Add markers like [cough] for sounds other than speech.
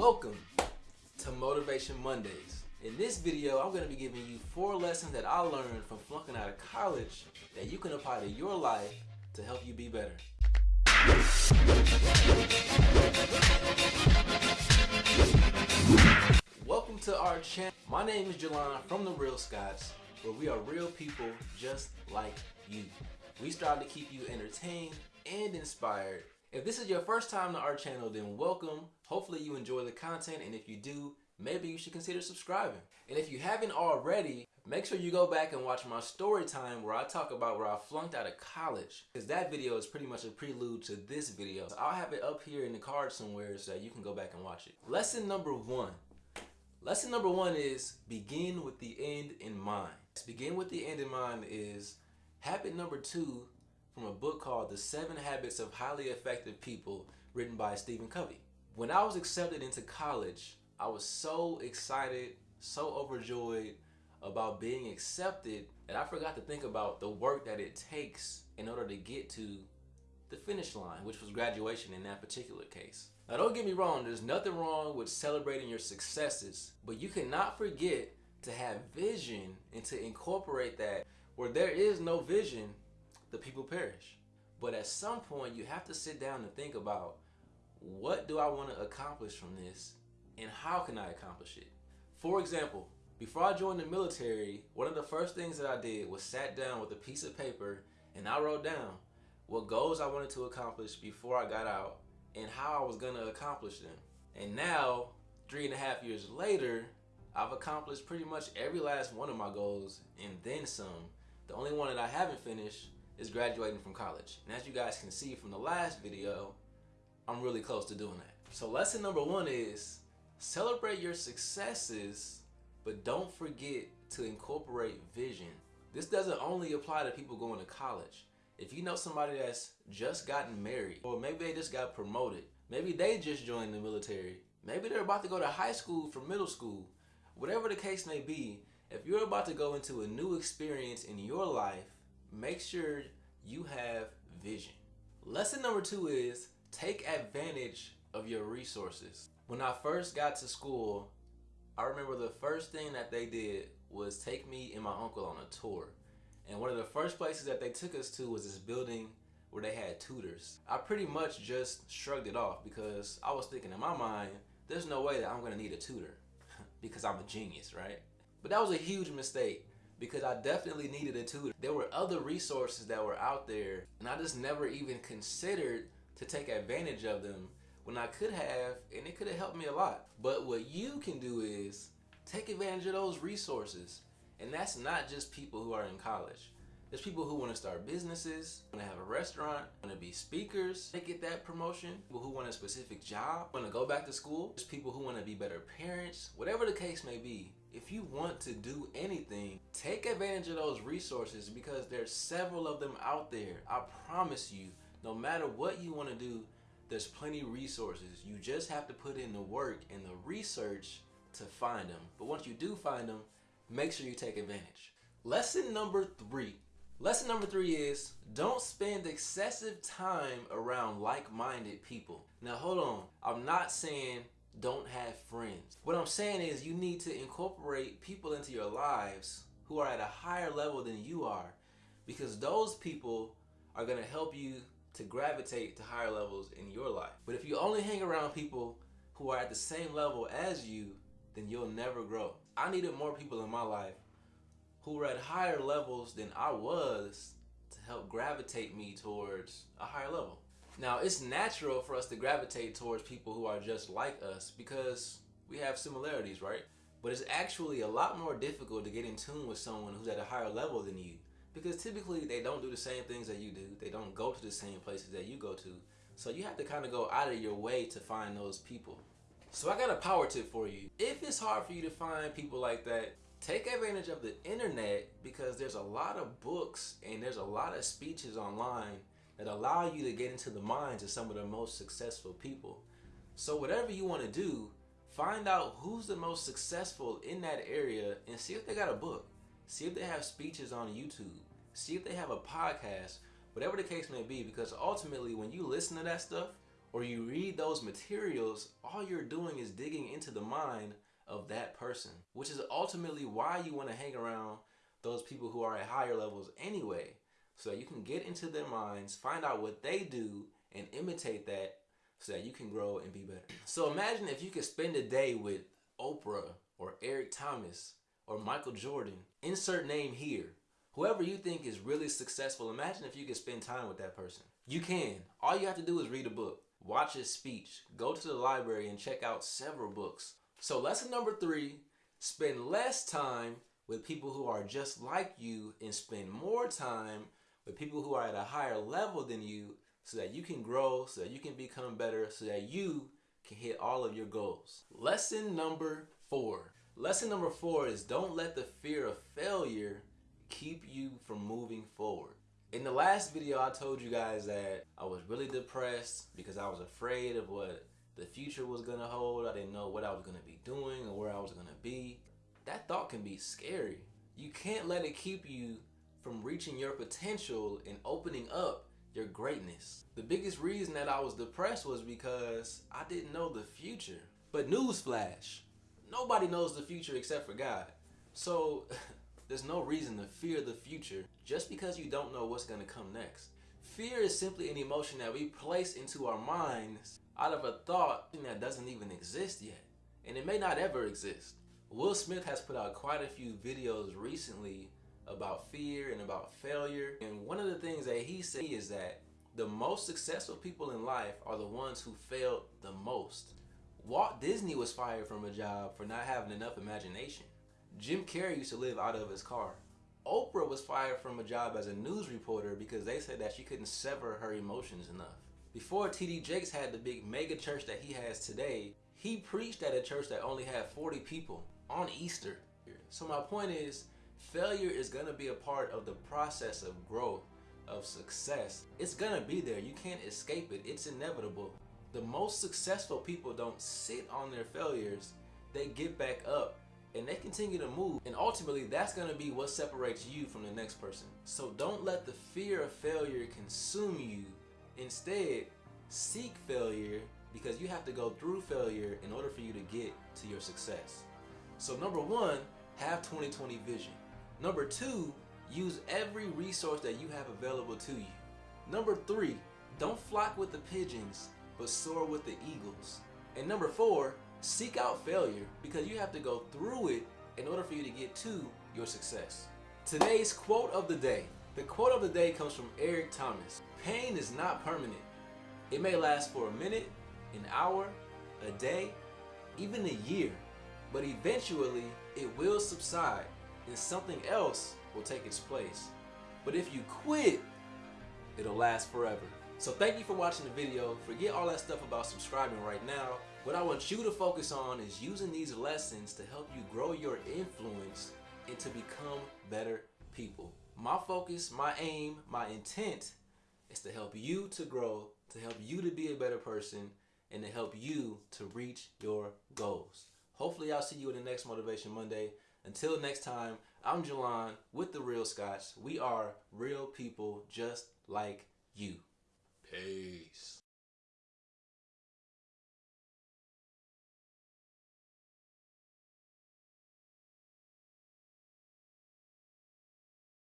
Welcome to Motivation Mondays. In this video, I'm going to be giving you four lessons that I learned from flunking out of college that you can apply to your life to help you be better. Welcome to our channel. My name is Jelon from The Real Scots, where we are real people just like you. We strive to keep you entertained and inspired. If this is your first time to our channel, then welcome. Hopefully you enjoy the content, and if you do, maybe you should consider subscribing. And if you haven't already, make sure you go back and watch my story time where I talk about where I flunked out of college. Because that video is pretty much a prelude to this video. So I'll have it up here in the card somewhere so that you can go back and watch it. Lesson number one. Lesson number one is begin with the end in mind. Begin with the end in mind is habit number two from a book called The Seven Habits of Highly Effective People written by Stephen Covey. When I was accepted into college, I was so excited, so overjoyed about being accepted that I forgot to think about the work that it takes in order to get to the finish line, which was graduation in that particular case. Now don't get me wrong, there's nothing wrong with celebrating your successes, but you cannot forget to have vision and to incorporate that. Where there is no vision, the people perish. But at some point you have to sit down and think about what do I want to accomplish from this and how can I accomplish it? For example, before I joined the military, one of the first things that I did was sat down with a piece of paper and I wrote down what goals I wanted to accomplish before I got out and how I was going to accomplish them. And now, three and a half years later, I've accomplished pretty much every last one of my goals and then some. The only one that I haven't finished is graduating from college. And as you guys can see from the last video, I'm really close to doing that. So lesson number one is celebrate your successes, but don't forget to incorporate vision. This doesn't only apply to people going to college. If you know somebody that's just gotten married, or maybe they just got promoted, maybe they just joined the military, maybe they're about to go to high school from middle school, whatever the case may be, if you're about to go into a new experience in your life, make sure you have vision. Lesson number two is take advantage of your resources. When I first got to school, I remember the first thing that they did was take me and my uncle on a tour. And one of the first places that they took us to was this building where they had tutors. I pretty much just shrugged it off because I was thinking in my mind, there's no way that I'm gonna need a tutor [laughs] because I'm a genius, right? But that was a huge mistake because I definitely needed a tutor. There were other resources that were out there and I just never even considered to take advantage of them when I could have and it could have helped me a lot. But what you can do is take advantage of those resources. And that's not just people who are in college. There's people who want to start businesses, want to have a restaurant, want to be speakers, they get that promotion. People who want a specific job, want to go back to school. There's people who want to be better parents. Whatever the case may be, if you want to do anything, take advantage of those resources because there's several of them out there. I promise you, no matter what you want to do, there's plenty resources. You just have to put in the work and the research to find them. But once you do find them, make sure you take advantage. Lesson number three. Lesson number three is don't spend excessive time around like-minded people. Now hold on, I'm not saying don't have friends. What I'm saying is you need to incorporate people into your lives who are at a higher level than you are because those people are going to help you to gravitate to higher levels in your life. But if you only hang around people who are at the same level as you, then you'll never grow. I needed more people in my life who were at higher levels than I was to help gravitate me towards a higher level. Now, it's natural for us to gravitate towards people who are just like us because we have similarities, right? But it's actually a lot more difficult to get in tune with someone who's at a higher level than you because typically they don't do the same things that you do. They don't go to the same places that you go to. So you have to kind of go out of your way to find those people. So I got a power tip for you. If it's hard for you to find people like that, take advantage of the internet because there's a lot of books and there's a lot of speeches online that allow you to get into the minds of some of the most successful people. So whatever you want to do, find out who's the most successful in that area and see if they got a book. See if they have speeches on YouTube. See if they have a podcast, whatever the case may be, because ultimately when you listen to that stuff or you read those materials, all you're doing is digging into the mind of that person, which is ultimately why you want to hang around those people who are at higher levels anyway, so that you can get into their minds, find out what they do, and imitate that so that you can grow and be better. So imagine if you could spend a day with Oprah or Eric Thomas or Michael Jordan, insert name here. Whoever you think is really successful, imagine if you could spend time with that person. You can. All you have to do is read a book, watch his speech, go to the library and check out several books. So lesson number three, spend less time with people who are just like you and spend more time with people who are at a higher level than you so that you can grow, so that you can become better, so that you can hit all of your goals. Lesson number four. Lesson number four is don't let the fear of failure keep you from moving forward. In the last video, I told you guys that I was really depressed because I was afraid of what the future was gonna hold. I didn't know what I was gonna be doing or where I was gonna be. That thought can be scary. You can't let it keep you from reaching your potential and opening up your greatness. The biggest reason that I was depressed was because I didn't know the future. But newsflash, nobody knows the future except for God. So [laughs] There's no reason to fear the future just because you don't know what's going to come next. Fear is simply an emotion that we place into our minds out of a thought that doesn't even exist yet. And it may not ever exist. Will Smith has put out quite a few videos recently about fear and about failure. And one of the things that he said is that the most successful people in life are the ones who failed the most. Walt Disney was fired from a job for not having enough imagination. Jim Carrey used to live out of his car. Oprah was fired from a job as a news reporter because they said that she couldn't sever her emotions enough. Before TD Jakes had the big mega church that he has today, he preached at a church that only had 40 people on Easter. So my point is, failure is gonna be a part of the process of growth, of success. It's gonna be there, you can't escape it, it's inevitable. The most successful people don't sit on their failures, they get back up and they continue to move. And ultimately that's going to be what separates you from the next person. So don't let the fear of failure consume you. Instead seek failure because you have to go through failure in order for you to get to your success. So number one have 2020 vision number two use every resource that you have available to you number three don't flock with the pigeons but soar with the eagles and number four Seek out failure because you have to go through it in order for you to get to your success. Today's quote of the day. The quote of the day comes from Eric Thomas. Pain is not permanent. It may last for a minute, an hour, a day, even a year, but eventually it will subside and something else will take its place. But if you quit, it'll last forever. So thank you for watching the video. Forget all that stuff about subscribing right now. What I want you to focus on is using these lessons to help you grow your influence and to become better people. My focus, my aim, my intent is to help you to grow, to help you to be a better person, and to help you to reach your goals. Hopefully I'll see you in the next Motivation Monday. Until next time, I'm Jelon with The Real Scotch. We are real people just like you. Peace.